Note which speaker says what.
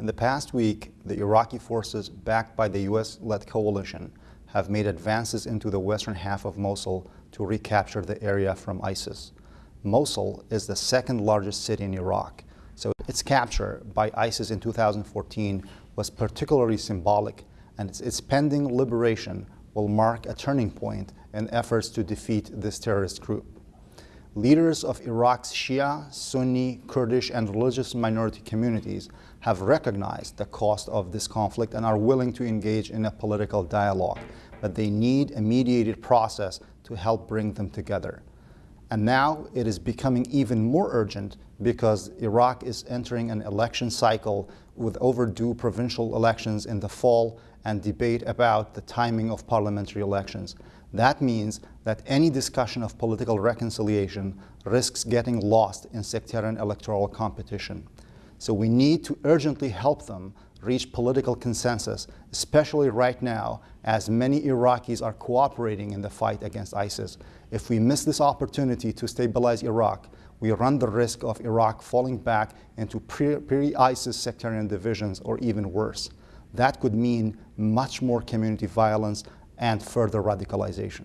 Speaker 1: In the past week, the Iraqi forces backed by the U.S.-led coalition have made advances into the western half of Mosul to recapture the area from ISIS. Mosul is the second largest city in Iraq, so its capture by ISIS in 2014 was particularly symbolic, and its, its pending liberation will mark a turning point in efforts to defeat this terrorist group. Leaders of Iraq's Shia, Sunni, Kurdish, and religious minority communities have recognized the cost of this conflict and are willing to engage in a political dialogue, but they need a mediated process to help bring them together. And now it is becoming even more urgent because Iraq is entering an election cycle with overdue provincial elections in the fall and debate about the timing of parliamentary elections. That means that any discussion of political reconciliation risks getting lost in sectarian electoral competition. So we need to urgently help them reach political consensus, especially right now, as many Iraqis are cooperating in the fight against ISIS. If we miss this opportunity to stabilize Iraq, we run the risk of Iraq falling back into pre-ISIS sectarian divisions or even worse. That could mean much more community violence and further radicalization.